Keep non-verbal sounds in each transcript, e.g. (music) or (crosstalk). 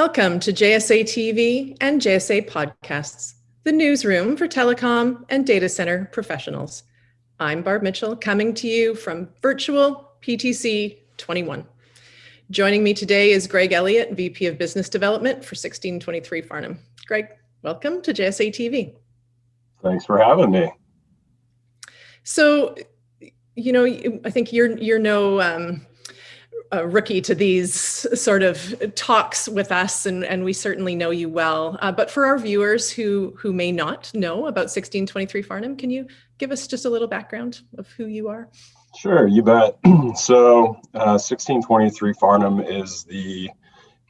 Welcome to JSA TV and JSA Podcasts, the newsroom for telecom and data center professionals. I'm Barb Mitchell, coming to you from virtual PTC 21. Joining me today is Greg Elliott, VP of Business Development for 1623 Farnham. Greg, welcome to JSA TV. Thanks for having me. So, you know, I think you're you're no um, a rookie to these sort of talks with us, and, and we certainly know you well. Uh, but for our viewers who who may not know about 1623 Farnham, can you give us just a little background of who you are? Sure, you bet. (clears throat) so, uh, 1623 Farnham is the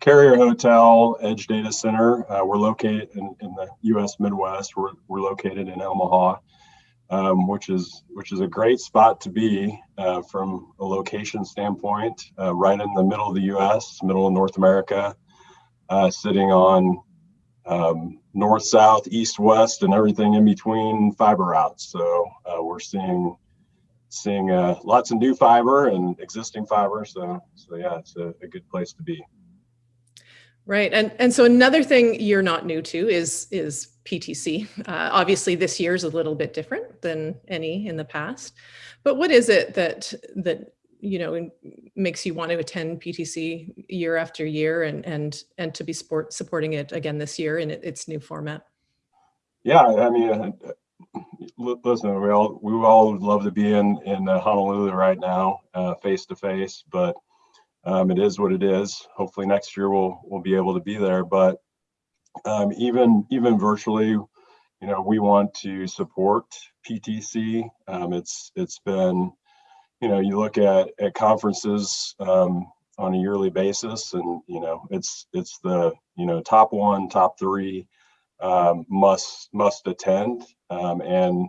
Carrier Hotel Edge Data Center. Uh, we're located in, in, the U.S. Midwest. We're, we're located in Omaha um, which is which is a great spot to be uh, from a location standpoint, uh, right in the middle of the U.S., middle of North America, uh, sitting on um, north, south, east, west, and everything in between fiber routes. So uh, we're seeing seeing uh, lots of new fiber and existing fiber. So so yeah, it's a, a good place to be. Right, and and so another thing you're not new to is is PTC. Uh, obviously, this year is a little bit different than any in the past. But what is it that that you know makes you want to attend PTC year after year and and and to be sport supporting it again this year in its new format? Yeah, I mean, uh, listen, we all we all would love to be in in uh, Honolulu right now, face to face, but um, it is what it is. Hopefully next year we'll we'll be able to be there, but um, even even virtually, you know, we want to support PTC. Um, it's it's been, you know, you look at at conferences um, on a yearly basis, and you know, it's it's the you know top one, top three um, must must attend, um, and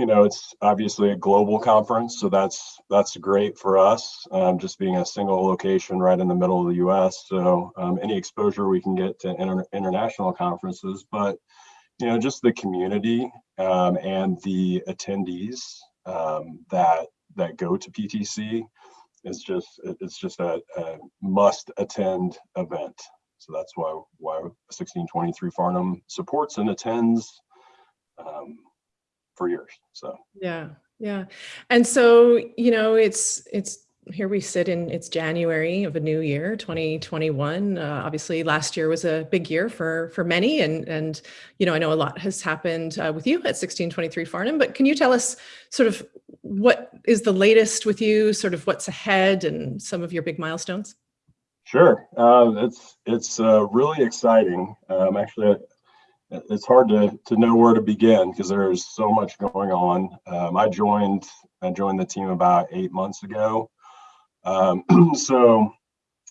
you know, it's obviously a global conference, so that's that's great for us. Um, just being a single location right in the middle of the U.S. So um, any exposure we can get to inter international conferences, but you know, just the community um, and the attendees um, that that go to PTC is just it's just a, a must attend event. So that's why why 1623 Farnham supports and attends. Um, for years. So yeah, yeah. And so, you know, it's it's here we sit in it's January of a new year, 2021. Uh, obviously, last year was a big year for for many, and and you know I know a lot has happened uh, with you at 1623 Farnham. But can you tell us sort of what is the latest with you, sort of what's ahead, and some of your big milestones? Sure, uh, it's it's uh, really exciting. Um, actually, it's hard to, to know where to begin because there's so much going on. Um, I joined I joined the team about eight months ago. Um, (clears throat) so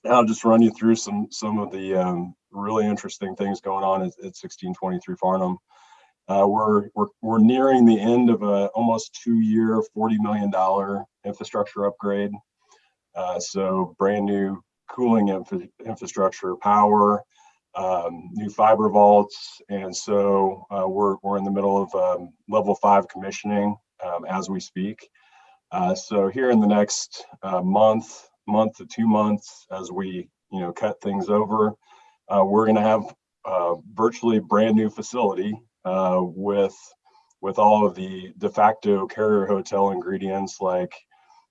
I'll just run you through some some of the um, really interesting things going on at, at 1623 Farnham. Uh, we're, we're we're nearing the end of a almost two year, 40 million dollar infrastructure upgrade. Uh, so brand new cooling infra infrastructure, power, um, new fiber vaults. And so uh, we're, we're in the middle of um, level five commissioning um, as we speak. Uh, so here in the next uh, month, month to two months, as we you know cut things over, uh, we're going to have uh, virtually brand new facility uh, with with all of the de facto carrier hotel ingredients like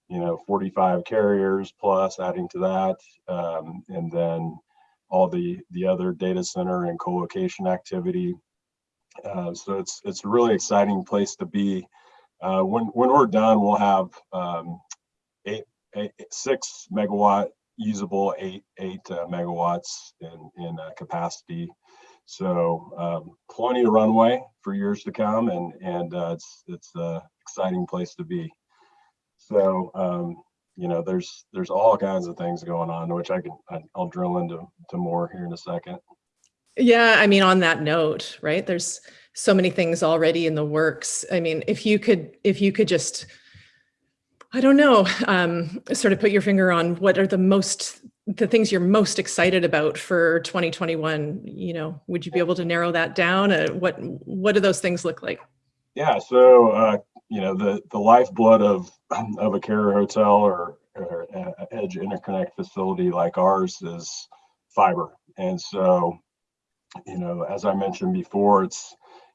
you know 45 carriers plus adding to that um, and then all the the other data center and co-location activity. Uh, so it's it's a really exciting place to be. Uh, when when we're done, we'll have um, eight, eight, six megawatt usable eight eight uh, megawatts in in uh, capacity. So um, plenty of runway for years to come, and and uh, it's it's an exciting place to be. So um, you know, there's there's all kinds of things going on, which I can I'll drill into to more here in a second. Yeah, I mean, on that note, right? There's so many things already in the works. I mean, if you could if you could just I don't know, um, sort of put your finger on what are the most the things you're most excited about for 2021 you know would you be able to narrow that down uh, what what do those things look like yeah so uh, you know the the lifeblood of of a carrier hotel or, or edge interconnect facility like ours is fiber. And so, you know, as I mentioned before, it's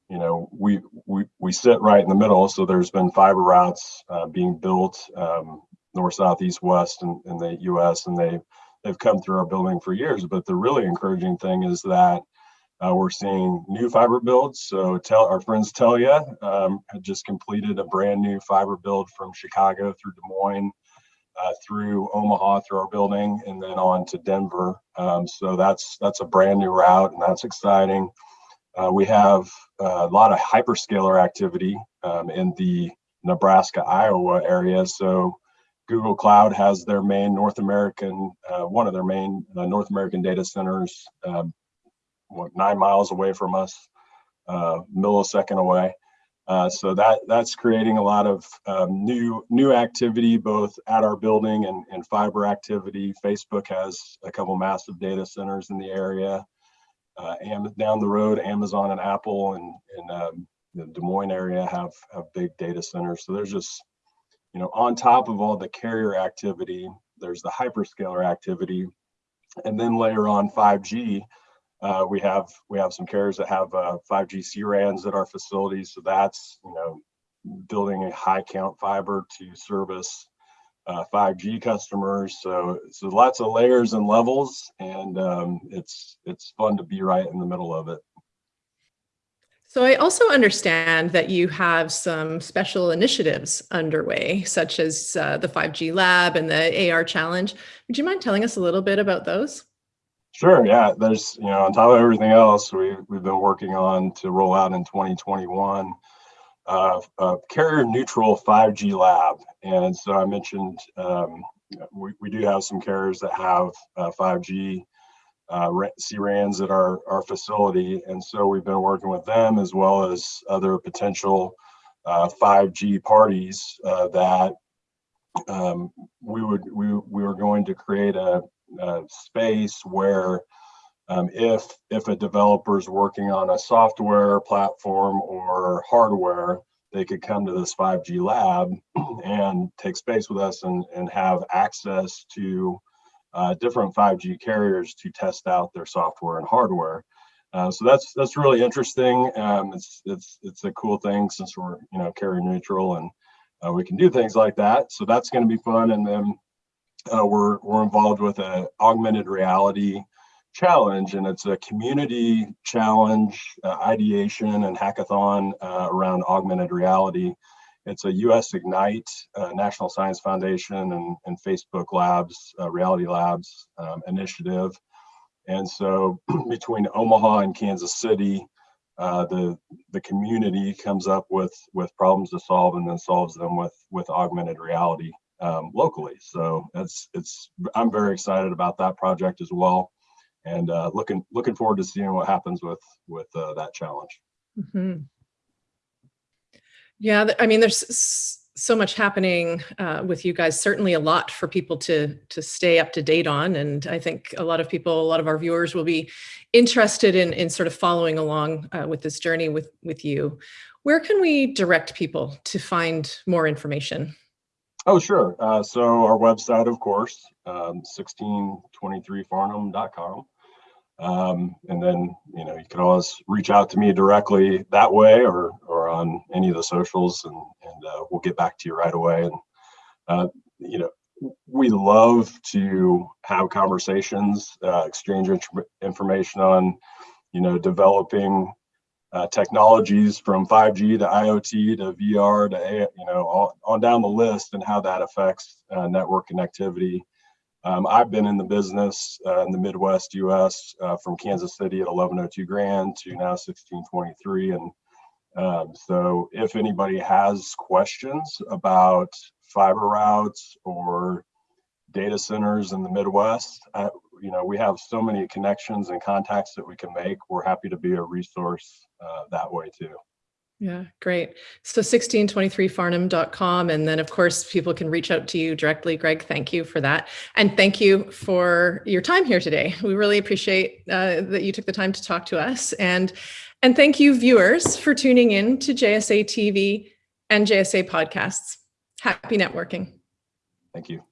you know we we we sit right in the middle. So there's been fiber routes uh, being built um, north, south, east, west in, in the U.S. and they've they've come through our building for years. But the really encouraging thing is that uh, we're seeing new fiber builds. So tell our friends Telia um, had just completed a brand new fiber build from Chicago through Des Moines, uh, through Omaha, through our building, and then on to Denver. Um, so that's that's a brand new route, and that's exciting. Uh, we have a lot of hyperscaler activity um, in the Nebraska, Iowa area. So Google Cloud has their main North American, uh, one of their main uh, North American data centers, um, what, nine miles away from us, uh, millisecond away. Uh, so that that's creating a lot of um, new new activity both at our building and, and fiber activity. Facebook has a couple massive data centers in the area. Uh, and down the road, Amazon and Apple and, and um, the Des Moines area have have big data centers. So there's just you know, on top of all the carrier activity, there's the hyperscaler activity, and then layer on 5G. Uh, we have we have some carriers that have uh, 5G CRANs at our facilities, so that's you know building a high count fiber to service uh, 5G customers. So so lots of layers and levels, and um, it's it's fun to be right in the middle of it. So I also understand that you have some special initiatives underway, such as uh, the 5G Lab and the AR Challenge. Would you mind telling us a little bit about those? Sure. Yeah. There's, you know, on top of everything else, we, we've been working on to roll out in 2021 uh, a carrier neutral 5G lab. And so I mentioned um, we, we do have some carriers that have uh, 5G uh, CRANs at our, our facility. And so we've been working with them as well as other potential uh, 5G parties uh, that um, we would we, we were going to create a, a space where um, if if a developer is working on a software platform or hardware, they could come to this 5G lab (clears throat) and take space with us and, and have access to uh, different 5G carriers to test out their software and hardware. Uh, so that's that's really interesting. Um, it's it's it's a cool thing since we're you know carrier neutral and uh, we can do things like that. So that's going to be fun. And then uh, we're we're involved with a augmented reality challenge, and it's a community challenge, uh, ideation, and hackathon uh, around augmented reality. It's a US Ignite, uh, National Science Foundation, and, and Facebook Labs, uh, Reality Labs um, initiative. And so (clears throat) between Omaha and Kansas City, uh, the the community comes up with with problems to solve and then solves them with with augmented reality um, locally. So it's it's I'm very excited about that project as well, and uh, looking looking forward to seeing what happens with with uh, that challenge. Mm -hmm. Yeah, I mean, there's so much happening uh, with you guys, certainly a lot for people to, to stay up to date on. And I think a lot of people, a lot of our viewers will be interested in, in sort of following along uh, with this journey with, with you. Where can we direct people to find more information? Oh, sure. Uh, so our website, of course, um, 1623farnham.com. Um, and then, you know, you can always reach out to me directly that way or, or on any of the socials and, and uh, we'll get back to you right away. And, uh, you know, we love to have conversations, uh, exchange information on, you know, developing uh, technologies from 5G to IoT to VR to, you know, all, on down the list and how that affects uh, network connectivity um, I've been in the business uh, in the Midwest US uh, from Kansas City at 1102 Grand to now 1623. And um, so if anybody has questions about fiber routes or data centers in the Midwest, you know, we have so many connections and contacts that we can make. We're happy to be a resource uh, that way too. Yeah, great. So 1623farnham.com. And then of course, people can reach out to you directly. Greg, thank you for that. And thank you for your time here today. We really appreciate uh, that you took the time to talk to us. And, and thank you viewers for tuning in to JSA TV and JSA podcasts. Happy networking. Thank you.